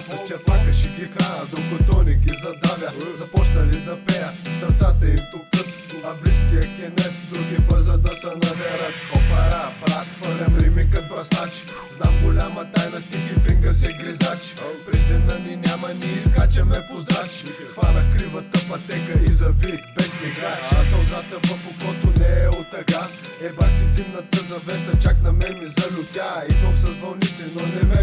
с черпака ще ги храна, докато не ги задавя. Започнали да пея, сърцата им туптат А близкия кенет, други бърза да се надерат. Опара, брат, хвърлям рими кът браснач. Знам голяма тайна, стиги финга се гризач. През ни няма, ни изкачаме по здрач. Хванах кривата пътека и завик без мигач. А сълзата в окото не е от тъга Ебах ти димната завеса, чак на мен ми залютя. Идвам с ме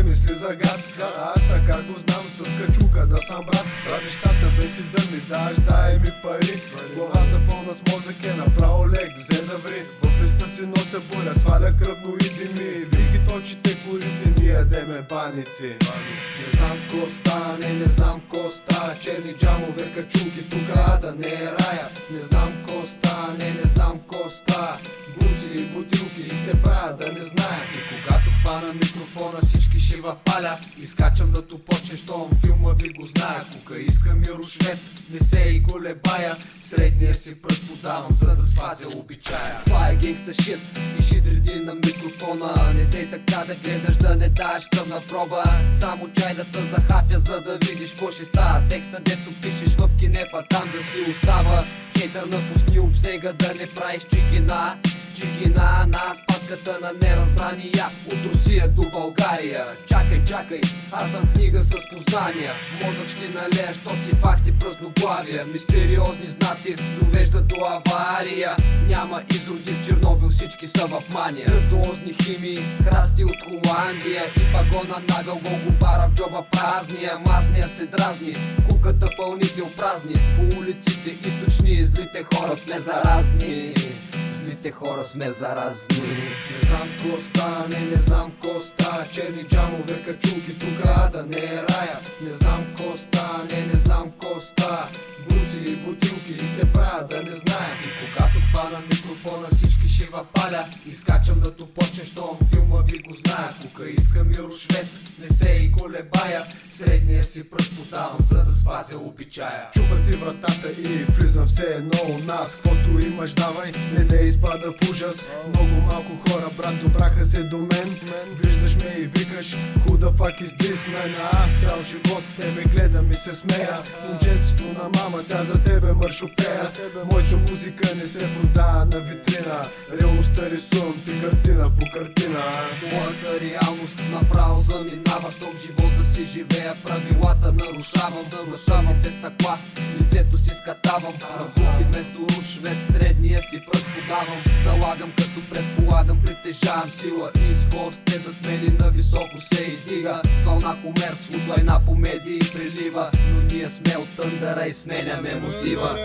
мисли за гад. А аз така го знам с качука да съм брат. Неща са бети да ми даш, дай ми пари. Главата пълна с мозък е направо лек, взе да ври. В листа си нося боля, сваля кръвно и дими. Ви ги точите корите, ние ядеме баници. Не знам ко стане, не знам ко ста. Черни джамове, качулки, тук ада не е всички ще вапаля Изкачам да тупоче, щом филма ви го зная Кука искам и рушвет, не се и колебая. Средния си пръст подавам, за да спазя обичая. Това е генгста шит и шит реди на микрофона. Не дей така да гледаш, да не даваш кръвна проба. Само чай захапя, за да видиш ко ще става. Текста, дето пишеш в кинефа, там да си остава. Хейтър напусни обсега, да не правиш чикина Чигина на спадката на неразбрания. От Русия до България. Чакай, чакай, аз съм книга с познания. Мозък ще налея, щот си пахти празноглавия. Мистериозни знаци довеждат до авария. Няма изроди в Чернобил, всички са в мания. Виртуозни химии, храсти от Холандия. И пагона нагъл го бара в джоба празния. Мазния се дразни, в куката пълнител празни По улиците източни, злите хора сме заразни Злите хора сме заразни. Не знам ко стане, не знам ко ста Черни джамове, качулки, тук ада не е рая. Не знам ко стане, не знам ко ста Буци и бутилки и се правя да не зная И когато хвана микрофона всички ще вапаля Изкачам да топоче, щом филма ви го зная Кука искам и рушвет, не се и колебая. Средния си пръст подавам, за да спазя обичая. Чупа ти вратата и влизам все едно у нас. Квото имаш давай, не да изпада в ужас. Много малко хора, брат, добраха се до мен. Виждаш ме и викаш, худа фак из man? А аз цял живот тебе гледам и се смея. Момченцето на мама, сега за тебе мършопея Моята музика не се продава на витрина Реалността рисувам ти картина по картина. Моята реалност направо заминава В том живота си живея правилата нарушавам Да зашавам те стъкла, лицето си скатавам Равуки вместо рушвет, средния си пръст подавам. Залагам като предполагам, притежавам сила. И скорост Те зад мен на високо се издига С вълна комерс, от лайна по медии прилива. Но ние сме от тъндъра и сменяме мотива